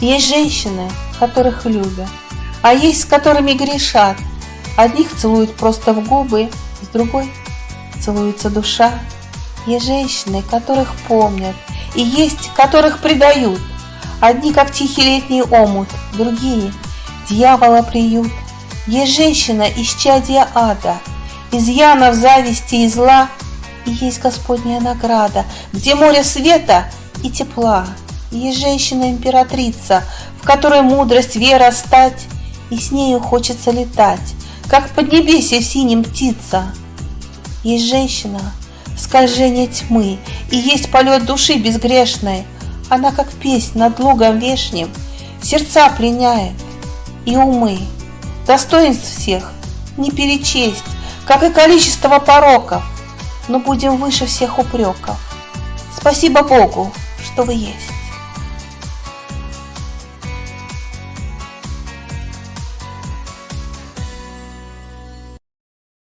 Есть женщины, которых любят, а есть, с которыми грешат. Одних целуют просто в губы, с другой целуется душа. Есть женщины, которых помнят, и есть, которых предают. Одни, как тихий летний омут, другие — дьявола приют. Есть женщина, исчадья ада, изъянов зависти и зла, и есть Господняя награда, где море света и тепла. Есть женщина-императрица, в которой мудрость, вера стать, и с нею хочется летать, как в поднебесье синим птица. Есть женщина, скольжение тьмы, и есть полет души безгрешной. Она, как песнь над лугом вешним, сердца пленяет и умы. Достоинств всех не перечесть, как и количество пороков, но будем выше всех упреков. Спасибо Богу, что вы есть.